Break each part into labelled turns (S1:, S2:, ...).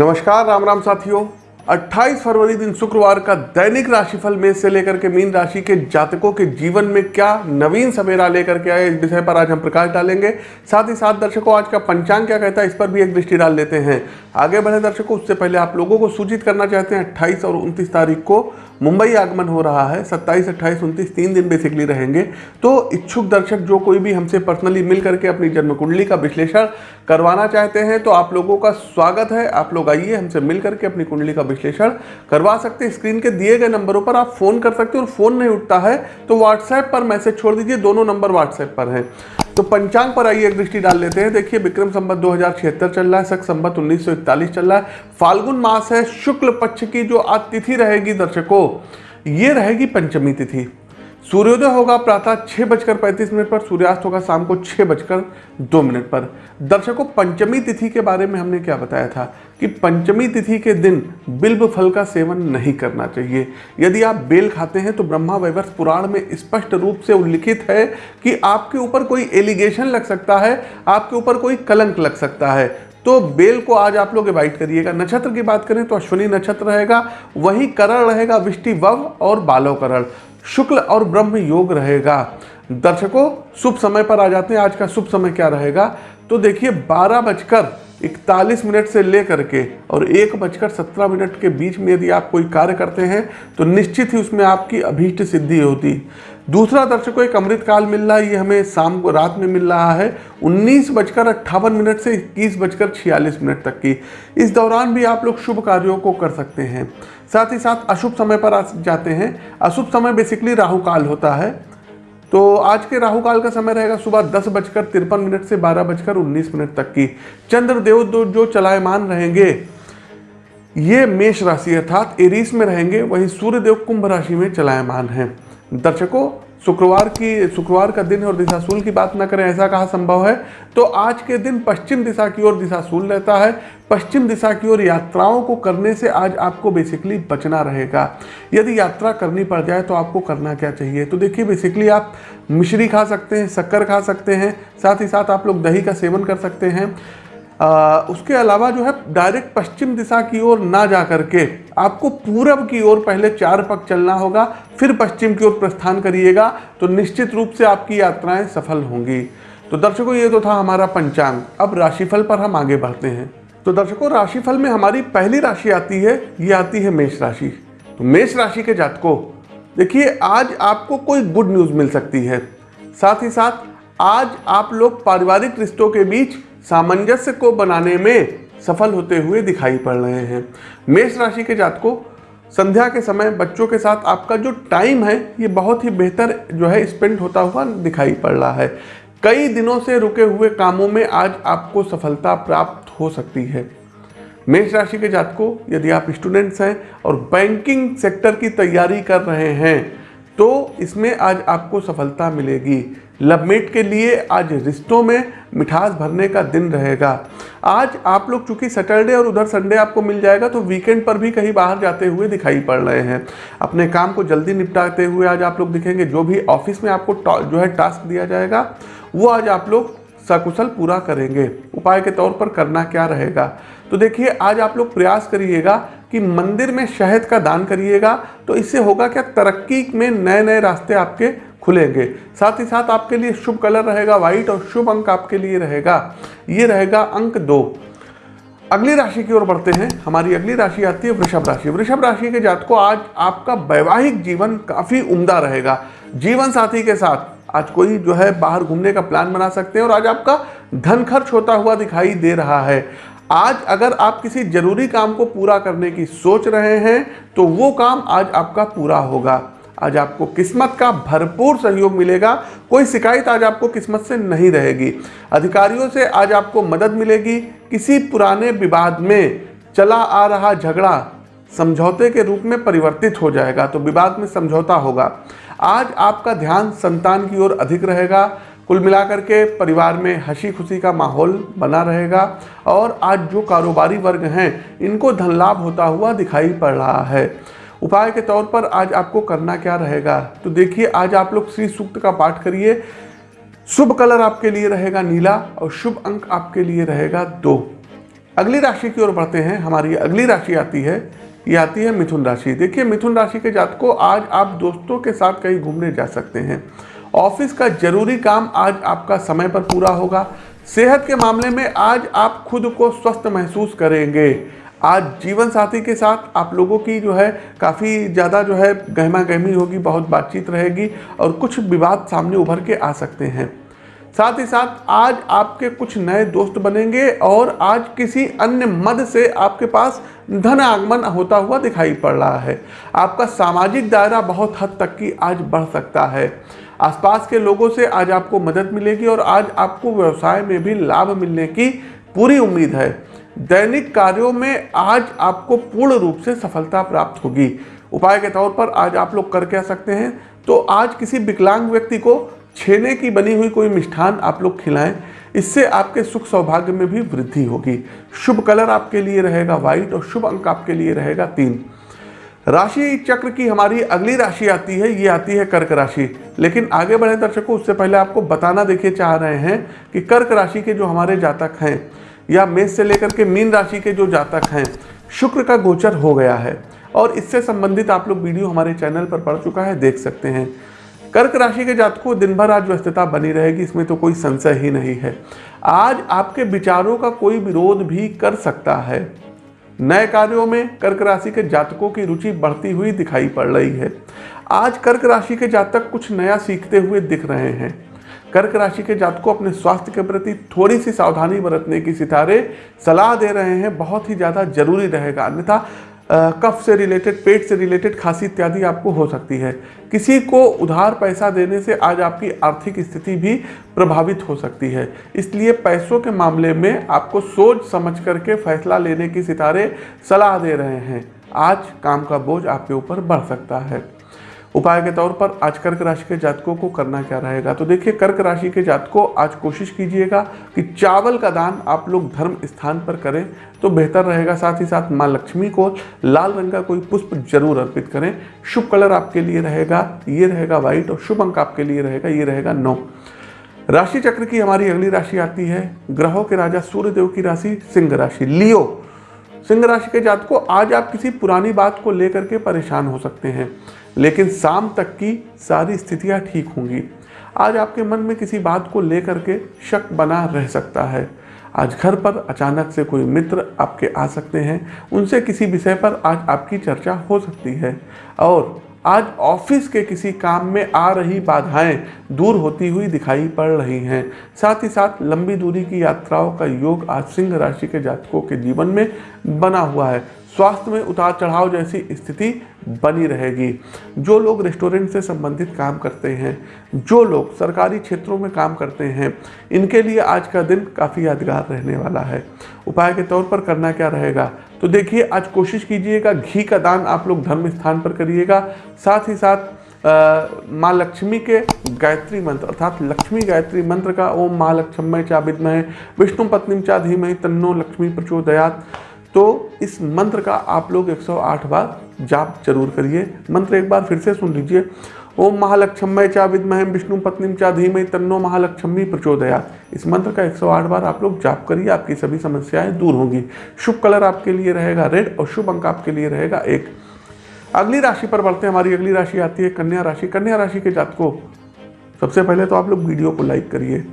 S1: नमस्कार राम राम साथियों। 28 फरवरी दिन शुक्रवार का दैनिक राशिफल में से लेकर के मीन राशि के जातकों के जीवन में क्या नवीन सवेरा लेकर के आए इस विषय पर आज हम प्रकाश डालेंगे। साथ ही साथ दर्शकों आज का पंचांग क्या कहता है इस पर भी एक दृष्टि डाल लेते हैं। आगे बढ़े दर्शकों उससे पहले आप लोगों को सूचित करना चाहते हैं अट्ठाईस और उनतीस तारीख को मुंबई आगमन हो रहा है। 27, 28, 29 तीन दिन बेसिकली रहेंगे। तो इच्छुक दर्शक जो कोई भी हमसे पर्सनली मिल करके अपनी जन्म कुंडली का विश्लेषण करवाना चाहते हैं तो आप लोगों का स्वागत है। आप लोग आइए, हमसे मिल करके अपनी कुंडली का विश्लेषण करवा सकते हैं। स्क्रीन के दिए गए नंबरों पर आप फ़ोन कर सकते हैं और फ़ोन नहीं उठता है तो व्हाट्सएप पर मैसेज छोड़ दीजिए, दोनों नंबर व्हाट्सएप पर हैं। तो पंचांग पर आइए, एक दृष्टि डाल लेते हैं। देखिए, विक्रम संबत दो चल रहा है, सख संबत उन्नीस चल रहा है। फाल्गुन मास है, शुक्ल पक्ष की जो आज तिथि रहेगी दर्शकों, ये रहेगी पंचमी तिथि। सूर्योदय होगा प्रातः छह बजकर पैंतीस मिनट पर, सूर्यास्त होगा शाम को छह बजकर दो मिनट पर। दर्शकों, पंचमी तिथि के बारे में हमने क्या बताया था कि पंचमी तिथि के दिन बिल्व फल का सेवन नहीं करना चाहिए। यदि आप बेल खाते हैं तो ब्रह्मा वैवर्ष पुराण में स्पष्ट रूप से उल्लिखित है कि आपके ऊपर कोई एलिगेशन लग सकता है, आपके ऊपर कोई कलंक लग सकता है। तो बेल को आज आप लोग एवाइट करिएगा। नक्षत्र की बात करें तो अश्विनी नक्षत्र रहेगा, वही करण रहेगा विष्टि वव और बालो करण शुक्ल और ब्रह्म योग रहेगा। दर्शकों, शुभ समय पर आ जाते हैं। आज का शुभ समय क्या रहेगा? तो देखिए, बारह बजकर इकतालीस मिनट से लेकर के और एक बजकर सत्रह मिनट के बीच में यदि आप कोई कार्य करते हैं तो निश्चित ही उसमें आपकी अभीष्ट सिद्धि होती। दूसरा दर्शकों, एक अमृत काल मिल रहा है। ये हमें शाम को रात में मिल रहा है। उन्नीस बजकर अट्ठावन मिनट से इक्कीस बजकर छियालीस मिनट तक की। इस दौरान भी आप लोग शुभ कार्यों को कर सकते हैं। साथ ही साथ अशुभ समय पर आ जाते हैं। अशुभ समय बेसिकली राहु काल होता है। तो आज के राहु काल का समय रहेगा सुबह दस बजकर तिरपन मिनट से बारह बजकर उन्नीस मिनट तक की। चंद्रदेव दो जो चलायमान रहेंगे, ये मेष राशि अर्थात एरीस में रहेंगे, वही सूर्यदेव कुंभ राशि में चलायमान हैं। दर्शकों शुक्रवार की, शुक्रवार का दिन और दिशा दिशाशूल की बात ना करें, ऐसा कहा संभव है। तो आज के दिन पश्चिम दिशा की ओर दिशा दिशाशूल रहता है। पश्चिम दिशा की ओर यात्राओं को करने से आज आपको बेसिकली बचना रहेगा। यदि यात्रा करनी पड़ जाए तो आपको करना क्या चाहिए? तो देखिए बेसिकली आप मिश्री खा सकते हैं, शक्कर खा सकते हैं, साथ ही साथ आप लोग दही का सेवन कर सकते हैं। आ, उसके अलावा जो है डायरेक्ट पश्चिम दिशा की ओर ना जा करके आपको पूरब की ओर पहले चार पग चलना होगा फिर पश्चिम की ओर प्रस्थान करिएगा तो निश्चित रूप से आपकी यात्राएँ सफल होंगी। तो दर्शकों ये तो था हमारा पंचांग। अब राशिफल पर हम आगे बढ़ते हैं। तो दर्शकों राशिफल में हमारी पहली राशि आती है ये आती है मेष राशि। तो मेष राशि के जातकों देखिए आज आपको कोई गुड न्यूज़ मिल सकती है। साथ ही साथ आज आप लोग पारिवारिक रिश्तों के बीच सामंजस्य को बनाने में सफल होते हुए दिखाई पड़ रहे हैं। मेष राशि के जातकों, संध्या के समय बच्चों के साथ आपका जो टाइम है, ये बहुत ही बेहतर जो है स्पेंड होता हुआ दिखाई पड़ रहा है। कई दिनों से रुके हुए कामों में आज आपको सफलता प्राप्त हो सकती है। मेष राशि के जातकों, यदि आप स्टूडेंट्स हैं और बैंकिंग सेक्टर की तैयारी कर रहे हैं तो इसमें आज आपको सफलता मिलेगी। लवमेट के लिए आज रिश्तों में मिठास भरने का दिन रहेगा। आज आप लोग चूँकि सैटरडे और उधर संडे आपको मिल जाएगा तो वीकेंड पर भी कहीं बाहर जाते हुए दिखाई पड़ रहे हैं। अपने काम को जल्दी निपटाते हुए आज आप लोग दिखेंगे, जो भी ऑफ़िस में आपको जो है टास्क दिया जाएगा, वो आज आप लोग सकुशल पूरा करेंगे। उपाय के तौर पर करना क्या रहेगा? तो देखिए, आज आप लोग प्रयास करिएगा कि मंदिर में शहद का दान करिएगा तो इससे होगा क्या? तरक्की में नए नए रास्ते आपके खुलेंगे। साथ ही साथ आपके लिए शुभ कलर रहेगा, व्हाइट, और शुभ अंक आपके लिए रहेगा। ये रहेगा अंक दो। अगली राशि की ओर बढ़ते हैं। हमारी अगली राशि आती है वृषभ राशि। वृषभ राशि के जात को आज आपका वैवाहिक जीवन काफ़ी उम्दा रहेगा। जीवन साथी के साथ आज कोई जो है बाहर घूमने का प्लान बना सकते हैं और आज आपका धन खर्च होता हुआ दिखाई दे रहा है। आज अगर आप किसी ज़रूरी काम को पूरा करने की सोच रहे हैं तो वो काम आज आपका पूरा होगा। आज आपको किस्मत का भरपूर सहयोग मिलेगा। कोई शिकायत आज आपको किस्मत से नहीं रहेगी। अधिकारियों से आज आपको मदद मिलेगी। किसी पुराने विवाद में चला आ रहा झगड़ा समझौते के रूप में परिवर्तित हो जाएगा तो विवाद में समझौता होगा। आज आपका ध्यान संतान की ओर अधिक रहेगा। कुल मिलाकर के परिवार में हँसी खुशी का माहौल बना रहेगा और आज जो कारोबारी वर्ग हैं, इनको धन लाभ होता हुआ दिखाई पड़ रहा है। उपाय के तौर पर आज आपको करना क्या रहेगा? तो देखिए, आज आप लोग श्री सूक्त का पाठ करिए। शुभ कलर आपके लिए रहेगा नीला और शुभ अंक आपके लिए रहेगा दो। अगली राशि की ओर बढ़ते हैं। हमारी अगली राशि आती है, ये आती है मिथुन राशि। देखिए, मिथुन राशि के जात को आज आप दोस्तों के साथ कहीं घूमने जा सकते हैं। ऑफ़िस का ज़रूरी काम आज आपका समय पर पूरा होगा। सेहत के मामले में आज आप खुद को स्वस्थ महसूस करेंगे। आज जीवन साथी के साथ आप लोगों की जो है काफ़ी ज़्यादा जो है गहमा गहमी होगी, बहुत बातचीत रहेगी और कुछ विवाद सामने उभर के आ सकते हैं। साथ ही साथ आज आपके कुछ नए दोस्त बनेंगे और आज किसी अन्य मद से आपके पास धन आगमन होता हुआ दिखाई पड़ रहा है। आपका सामाजिक दायरा बहुत हद तक की आज बढ़ सकता है। आसपास के लोगों से आज आपको मदद मिलेगी और आज आपको व्यवसाय में भी लाभ मिलने की पूरी उम्मीद है। दैनिक कार्यों में आज आपको पूर्ण रूप से सफलता प्राप्त होगी। उपाय के तौर पर आज आप लोग कर क्या सकते हैं? तो आज किसी विकलांग व्यक्ति को छेने की बनी हुई कोई मिष्ठान आप लोग खिलाएँ, इससे आपके सुख सौभाग्य में भी वृद्धि होगी। शुभ कलर आपके लिए रहेगा व्हाइट और शुभ अंक आपके लिए रहेगा तीन। राशि चक्र की हमारी अगली राशि आती है, ये आती है कर्क राशि। लेकिन आगे बढ़े दर्शकों, उससे पहले आपको बताना देखिए, चाह रहे हैं कि कर्क राशि के जो हमारे जातक हैं या मेष से लेकर के मीन राशि के जो जातक हैं, शुक्र का गोचर हो गया है। और इससे संबंधित आप लोग वीडियो हमारे चैनल पर पढ़ चुका है, देख सकते हैं। कर्क राशि के जातकों दिन भर आज व्यस्तता बनी रहेगी, इसमें तो कोई संशय ही नहीं है। आज आपके विचारों का कोई विरोध भी कर सकता है। नए कार्यों में कर्क राशि के जातकों की रुचि बढ़ती हुई दिखाई पड़ रही है। आज कर्क राशि के जातक कुछ नया सीखते हुए दिख रहे हैं। कर्क राशि के जातकों अपने स्वास्थ्य के प्रति थोड़ी सी सावधानी बरतने की सितारे सलाह दे रहे हैं, बहुत ही ज़्यादा ज़रूरी रहेगा। अन्यथा कफ से रिलेटेड, पेट से रिलेटेड खांसी इत्यादि आपको हो सकती है। किसी को उधार पैसा देने से आज आपकी आर्थिक स्थिति भी प्रभावित हो सकती है। इसलिए पैसों के मामले में आपको सोच समझ करके फैसला लेने की सितारे सलाह दे रहे हैं। आज काम का बोझ आपके ऊपर बढ़ सकता है। उपाय के तौर पर आज कर्क राशि के जातकों को करना क्या रहेगा? तो देखिए, कर्क राशि के जातकों, आज कोशिश कीजिएगा कि चावल का दान आप लोग धर्म स्थान पर करें तो बेहतर रहेगा। साथ ही साथ माँ लक्ष्मी को लाल रंग का कोई पुष्प ज़रूर अर्पित करें। शुभ कलर आपके लिए रहेगा, ये रहेगा व्हाइट और शुभ अंक आपके लिए रहेगा, ये रहेगा नौ। राशि चक्र की हमारी अगली राशि आती है, ग्रहों के राजा सूर्यदेव की राशि, सिंह राशि, लियो। सिंह राशि के जात को आज आप किसी पुरानी बात को लेकर के परेशान हो सकते हैं। लेकिन शाम तक की सारी स्थितियाँ ठीक होंगी। आज आपके मन में किसी बात को लेकर के शक बना रह सकता है। आज घर पर अचानक से कोई मित्र आपके आ सकते हैं। उनसे किसी विषय पर आज आपकी चर्चा हो सकती है। और आज ऑफ़िस के किसी काम में आ रही बाधाएँ दूर होती हुई दिखाई पड़ रही हैं। साथ ही साथ लंबी दूरी की यात्राओं का योग आज सिंह राशि के जातकों के जीवन में बना हुआ है। स्वास्थ्य में उतार चढ़ाव जैसी स्थिति बनी रहेगी। जो लोग रेस्टोरेंट से संबंधित काम करते हैं, जो लोग सरकारी क्षेत्रों में काम करते हैं, इनके लिए आज का दिन काफ़ी यादगार रहने वाला है। उपाय के तौर पर करना क्या रहेगा? तो देखिए, आज कोशिश कीजिएगा, घी का दान आप लोग धर्म स्थान पर करिएगा। साथ ही साथ माँ लक्ष्मी के गायत्री मंत्र, अर्थात लक्ष्मी गायत्री मंत्र का ओम माँ लक्ष्मय चा विद्मय विष्णु पत्नी चा धीमय तन्नो लक्ष्मी प्रचोदयात। तो इस मंत्र का आप लोग 108 बार जाप ज़रूर करिए। मंत्र एक बार फिर से सुन लीजिए। ओम महालक्ष्मय चा विद्मह विष्णु पत्नी चा धीमय तन्नो महालक्ष्मी प्रचोदया इस मंत्र का 108 बार आप लोग जाप करिए, आपकी सभी समस्याएँ दूर होंगी। शुभ कलर आपके लिए रहेगा रेड और शुभ अंक आपके लिए रहेगा एक। अगली राशि पर बढ़ते हैं। हमारी अगली राशि आती है कन्या राशि। कन्या राशि के जातकों, सबसे पहले तो आप लोग वीडियो को लाइक करिए।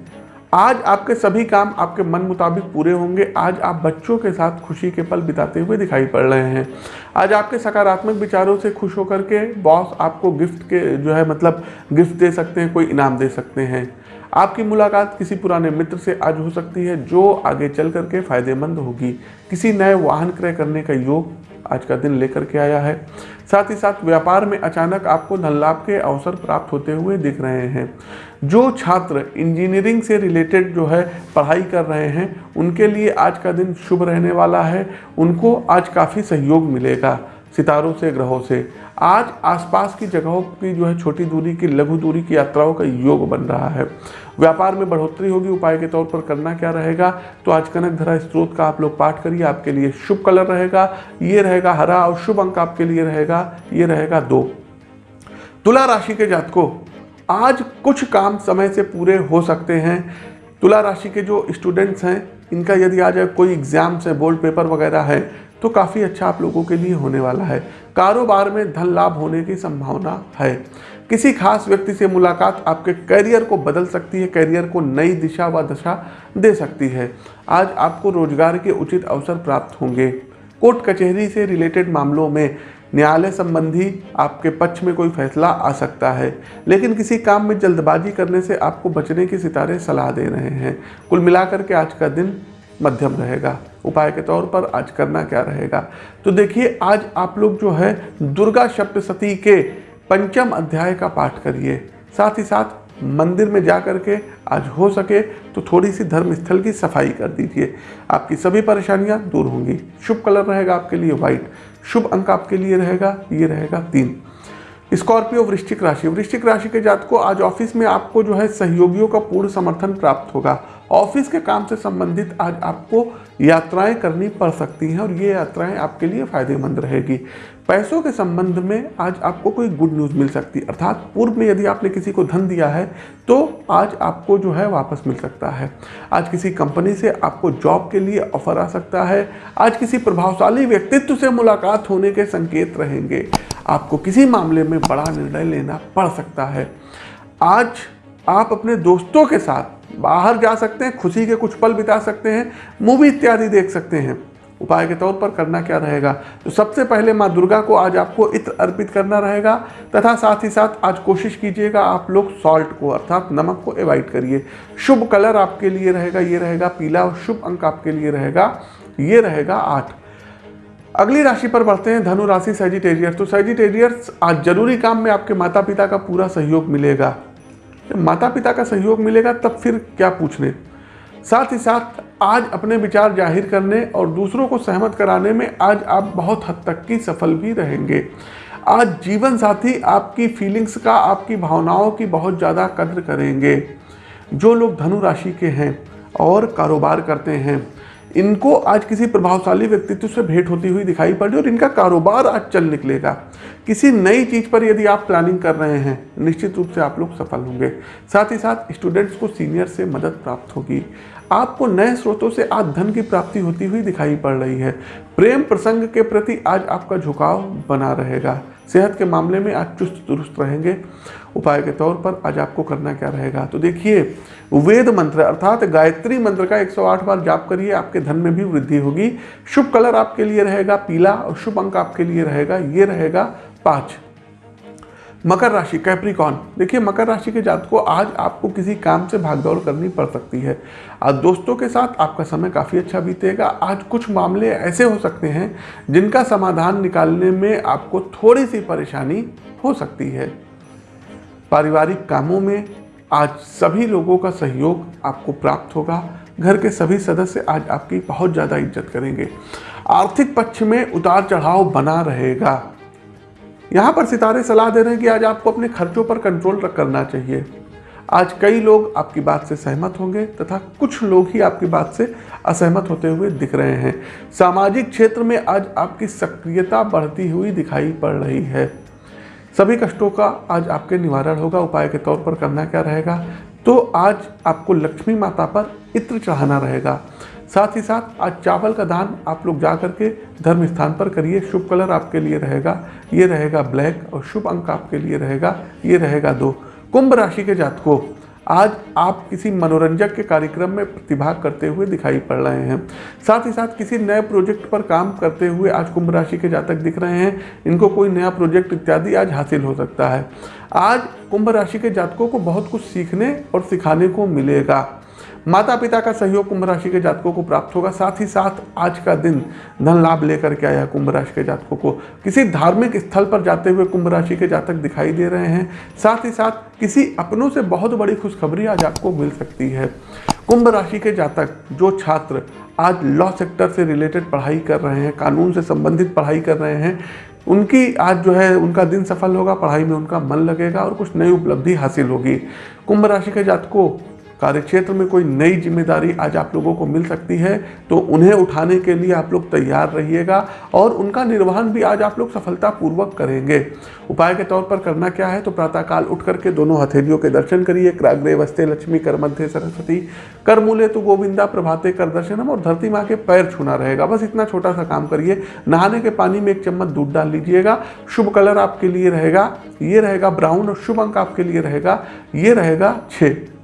S1: आज आपके सभी काम आपके मन मुताबिक पूरे होंगे। आज आप बच्चों के साथ खुशी के पल बिताते हुए दिखाई पड़ रहे हैं। आज आपके सकारात्मक विचारों से खुश होकर के बॉस आपको गिफ्ट के जो है मतलब गिफ्ट दे सकते हैं, कोई इनाम दे सकते हैं। आपकी मुलाकात किसी पुराने मित्र से आज हो सकती है, जो आगे चल करके फ़ायदेमंद होगी। किसी नए वाहन क्रय करने का योग आज का दिन लेकर के आया है। साथ ही साथ व्यापार में अचानक आपको धन लाभ के अवसर प्राप्त होते हुए दिख रहे हैं। जो छात्र इंजीनियरिंग से रिलेटेड जो है पढ़ाई कर रहे हैं, उनके लिए आज का दिन शुभ रहने वाला है। उनको आज काफ़ी सहयोग मिलेगा, सितारों से, ग्रहों से। आज आसपास की जगहों की जो है छोटी दूरी की, लघु दूरी की यात्राओं का योग बन रहा है। व्यापार में बढ़ोतरी होगी, उपाय के तौर पर करना क्या रहेगा? तो आज कनक धरा स्त्रोत का आप लोग पाठ करिए, आपके लिए शुभ कलर रहेगा। ये रहेगा हरा और शुभ अंक आपके लिए रहेगा। ये रहेगा दो। तुला राशि के जातकों, आज कुछ काम समय से पूरे हो सकते हैं। तुला राशि के जो स्टूडेंट्स हैं, इनका यदि आज कोई एग्ज़ाम्स है बोर्ड पेपर वगैरह है तो काफ़ी अच्छा आप लोगों के लिए होने वाला है। कारोबार में धन लाभ होने की संभावना है। किसी खास व्यक्ति से मुलाकात आपके करियर को बदल सकती है, करियर को नई दिशा व दशा दे सकती है। आज आपको रोज़गार के उचित अवसर प्राप्त होंगे। कोर्ट कचहरी से रिलेटेड मामलों में न्यायालय संबंधी आपके पक्ष में कोई फैसला आ सकता है, लेकिन किसी काम में जल्दबाजी करने से आपको बचने की सितारे सलाह दे रहे हैं। कुल मिलाकर के आज का दिन मध्यम रहेगा। उपाय के तौर पर आज करना क्या रहेगा? तो देखिए, आज आप लोग जो है दुर्गा सप्तशती के पंचम अध्याय का पाठ करिए। साथ ही साथ मंदिर में जा कर के आज हो सके तो थोड़ी सी धर्म स्थल की सफ़ाई कर दीजिए। आपकी सभी परेशानियाँ दूर होंगी। शुभ कलर रहेगा आपके लिए व्हाइट। शुभ अंक आपके लिए रहेगा, ये रहेगा तीन। स्कॉर्पियो वृश्चिक राशि। वृश्चिक राशि के जात को आज ऑफ़िस में आपको जो है सहयोगियों का पूर्ण समर्थन प्राप्त होगा। ऑफ़िस के काम से संबंधित आज आपको यात्राएँ करनी पड़ सकती हैं और ये यात्राएँ आपके लिए फ़ायदेमंद रहेगी। पैसों के संबंध में आज आपको कोई गुड न्यूज़ मिल सकती है अर्थात पूर्व में यदि आपने किसी को धन दिया है तो आज आपको जो है वापस मिल सकता है। आज किसी कंपनी से आपको जॉब के लिए ऑफ़र आ सकता है। आज किसी प्रभावशाली व्यक्तित्व से मुलाकात होने के संकेत रहेंगे। आपको किसी मामले में बड़ा निर्णय लेना पड़ सकता है। आज आप अपने दोस्तों के साथ बाहर जा सकते हैं, खुशी के कुछ पल बिता सकते हैं मूवी इत्यादि देख सकते हैं। उपाय के तौर पर करना क्या रहेगा? तो सबसे पहले माँ दुर्गा को आज आपको इत्र अर्पित करना रहेगा, तथा साथ ही साथ आज कोशिश कीजिएगा आप लोग सॉल्ट को, अर्थात नमक को अवॉइड करिए। शुभ कलर आपके लिए रहेगा, ये रहेगा पीला, और शुभ अंक आपके लिए रहेगा, ये रहेगा आठ। अगली राशि पर बढ़ते हैं, धनु राशि सेजिटेरियस तो सेजिटेरियस आज ज़रूरी काम में आपके माता पिता का पूरा सहयोग मिलेगा। माता पिता का सहयोग मिलेगा, तब फिर क्या पूछने? साथ ही साथ, आज अपने विचार ज़ाहिर करने और दूसरों को सहमत कराने में आज आप बहुत हद तक की सफल भी रहेंगे। आज जीवन साथी आपकी फीलिंग्स का, आपकी भावनाओं की बहुत ज़्यादा कद्र करेंगे। जो लोग धनु राशि के हैं और कारोबार करते हैं इनको आज किसी प्रभावशाली व्यक्तित्व से भेंट होती हुई दिखाई पड़ी और इनका कारोबार आज चल निकलेगा। किसी नई चीज़ पर यदि आप प्लानिंग कर रहे हैं, निश्चित रूप से आप लोग सफल होंगे। साथ ही साथ स्टूडेंट्स को सीनियर से मदद प्राप्त होगी। आपको नए स्रोतों से आज धन की प्राप्ति होती हुई दिखाई पड़ रही है। प्रेम प्रसंग के प्रति आज आपका झुकाव बना रहेगा। सेहत के मामले में आज चुस्त दुरुस्त रहेंगे। उपाय के तौर पर आज आपको करना क्या रहेगा? तो देखिए, वेद मंत्र अर्थात गायत्री मंत्र का 108 बार जाप करिए, आपके धन में भी वृद्धि होगी। शुभ कलर आपके लिए रहेगा पीला और शुभ अंक आपके लिए रहेगा, ये रहेगा पाँच। मकर राशि कैप्रिकॉन देखिए, मकर राशि के जात को आज आपको किसी काम से भागदौड़ करनी पड़ सकती है। आज दोस्तों के साथ आपका समय काफ़ी अच्छा बीतेगा। आज कुछ मामले ऐसे हो सकते हैं जिनका समाधान निकालने में आपको थोड़ी सी परेशानी हो सकती है। पारिवारिक कामों में आज सभी लोगों का सहयोग आपको प्राप्त होगा। घर के सभी सदस्य आज आपकी बहुत ज़्यादा इज़्ज़त करेंगे। आर्थिक पक्ष में उतार चढ़ाव बना रहेगा। यहाँ पर सितारे सलाह दे रहे हैं कि आज आपको अपने खर्चों पर कंट्रोल करना चाहिए। आज कई लोग आपकी बात से सहमत होंगे तथा कुछ लोग ही आपकी बात से असहमत होते हुए दिख रहे हैं। सामाजिक क्षेत्र में आज आपकी सक्रियता बढ़ती हुई दिखाई पड़ रही है। सभी कष्टों का आज आपके निवारण होगा, उपाय के तौर पर करना क्या रहेगा? तो आज आपको लक्ष्मी माता पर इत्र चढ़ाना रहेगा। साथ ही साथ आज चावल का दान आप लोग जा करके धर्म स्थान पर करिए। शुभ कलर आपके लिए रहेगा। ये रहेगा ब्लैक और शुभ अंक आपके लिए रहेगा। ये रहेगा दो। कुंभ राशि के जातकों आज आप किसी मनोरंजक के कार्यक्रम में प्रतिभा करते हुए दिखाई पड़ रहे हैं। साथ ही साथ किसी नए प्रोजेक्ट पर काम करते हुए आज कुंभ राशि के जातक दिख रहे हैं। इनको कोई नया प्रोजेक्ट इत्यादि आज हासिल हो सकता है। आज कुंभ राशि के जातकों को बहुत कुछ सीखने और सिखाने को मिलेगा। माता पिता का सहयोग कुंभ राशि के जातकों को प्राप्त होगा। साथ ही साथ आज का दिन धन लाभ लेकर के आया कुंभ राशि के जातकों को। किसी धार्मिक स्थल पर जाते हुए कुंभ राशि के जातक दिखाई दे रहे हैं। साथ ही साथ किसी अपनों से बहुत बड़ी खुशखबरी आज आपको मिल सकती है। कुंभ राशि के जातक, जो छात्र आज लॉ सेक्टर से रिलेटेड पढ़ाई कर रहे हैं, कानून से संबंधित पढ़ाई कर रहे हैं, उनकी आज जो है, उनका दिन सफल होगा, पढ़ाई में उनका मन लगेगा और कुछ नई उपलब्धि हासिल होगी। कुंभ राशि के जातकों कार्यक्षेत्र में कोई नई ज़िम्मेदारी आज आप लोगों को मिल सकती है तो उन्हें उठाने के लिए आप लोग तैयार रहिएगा और उनका निर्वहन भी आज आप लोग सफलतापूर्वक करेंगे। उपाय के तौर पर करना क्या है तो प्रातःकाल उठ करके दोनों हथेलियों के दर्शन करिए, क्राग्रे वस्ते, लक्ष्मी कर मध्य सरस्वती कर मूल्य तो गोविंदा, प्रभाते कर दर्शनम और धरती माँ के पैर छूना रहेगा। बस इतना छोटा सा काम करिए, नहाने के पानी में एक चम्मच दूध डाल लीजिएगा, शुभ कलर आपके लिए रहेगा, ये रहेगा ब्राउन और शुभ अंक आपके लिए रहेगा, ये रहेगा छः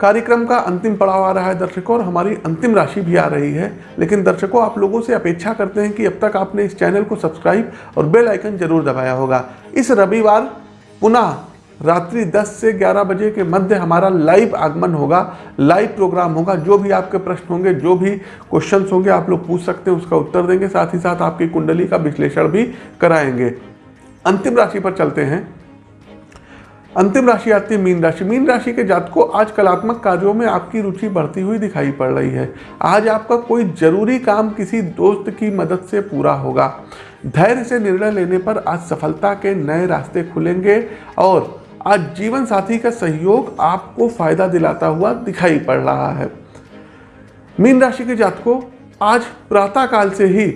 S1: कार्यक्रम का अंतिम पड़ाव आ रहा है दर्शकों, और हमारी अंतिम राशि भी आ रही है। लेकिन दर्शकों, आप लोगों से अपेक्षा करते हैं कि अब तक आपने इस चैनल को सब्सक्राइब और बेल आइकन ज़रूर दबाया होगा। इस रविवार पुनः रात्रि 10 से 11 बजे के मध्य हमारा लाइव आगमन होगा, लाइव प्रोग्राम होगा। जो भी आपके प्रश्न होंगे, जो भी क्वेश्चंस होंगे, आप लोग पूछ सकते हैं, उसका उत्तर देंगे। साथ ही साथ आपकी कुंडली का विश्लेषण भी कराएँगे। अंतिम राशि पर चलते हैं। अंतिम राशि आती है, मीन राशि। मीन राशि के जात को आज कलात्मक कार्यों में आपकी रुचि बढ़ती हुई दिखाई पड़ रही है। आज आपका कोई ज़रूरी काम किसी दोस्त की मदद से पूरा होगा। धैर्य से निर्णय लेने पर आज सफलता के नए रास्ते खुलेंगे और आज जीवन साथी का सहयोग आपको फ़ायदा दिलाता हुआ दिखाई पड़ रहा है। मीन राशि के जात को आज प्रातःकाल से ही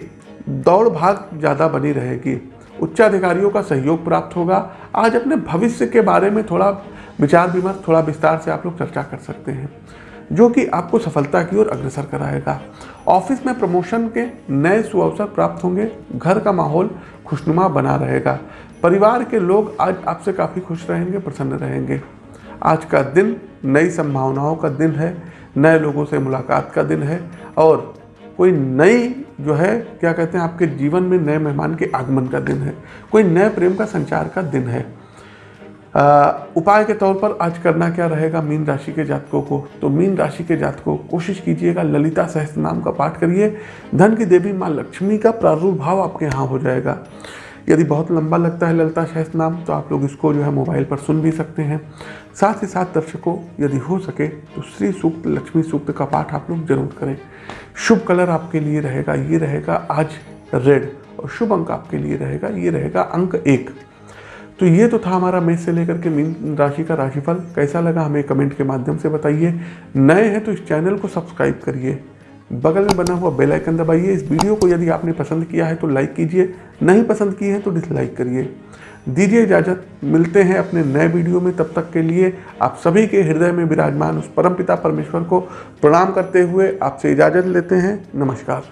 S1: दौड़ भाग ज़्यादा बनी रहेगी। उच्चाधिकारियों का सहयोग प्राप्त होगा। आज अपने भविष्य के बारे में थोड़ा विचार विमर्श, थोड़ा विस्तार से आप लोग चर्चा कर सकते हैं, जो कि आपको सफलता की ओर अग्रसर कराएगा। ऑफ़िस में प्रमोशन के नए सुअवसर प्राप्त होंगे। घर का माहौल खुशनुमा बना रहेगा। परिवार के लोग आज आपसे काफ़ी खुश रहेंगे, प्रसन्न रहेंगे। आज का दिन नई संभावनाओं का दिन है, नए लोगों से मुलाकात का दिन है और कोई नई जो है क्या कहते हैं आपके जीवन में नए मेहमान के आगमन का दिन है कोई नए प्रेम का संचार का दिन है। आ, उपाय के तौर पर आज करना क्या रहेगा मीन राशि के जातकों को? तो मीन राशि के जातकों कोशिश कीजिएगा ललिता सहस्त्र नाम का पाठ करिए। धन की देवी माँ लक्ष्मी का प्रादुर्भाव आपके यहाँ हो जाएगा। यदि बहुत लंबा लगता है ललिता सहस्त्र नाम तो आप लोग इसको जो है मोबाइल पर सुन भी सकते हैं। साथ ही साथ दर्शकों, यदि हो सके तो श्री सूक्त, लक्ष्मी सूक्त का पाठ आप लोग ज़रूर करें। शुभ कलर आपके लिए रहेगा, ये रहेगा आज रेड, और शुभ अंक आपके लिए रहेगा, ये रहेगा अंक एक। तो ये तो था हमारा मेष से लेकर के मीन राशि का राशिफल। कैसा लगा हमें कमेंट के माध्यम से बताइए। नए हैं तो इस चैनल को सब्सक्राइब करिए। बगल में बना हुआ बेल आइकन दबाइए। इस वीडियो को यदि आपने पसंद किया है तो लाइक कीजिए। नहीं पसंद किए हैं तो डिसलाइक करिए। दीजिए इजाज़त। मिलते हैं अपने नए वीडियो में। तब तक के लिए आप सभी के हृदय में विराजमान उस परम पिता परमेश्वर को प्रणाम करते हुए आपसे इजाज़त लेते हैं। नमस्कार।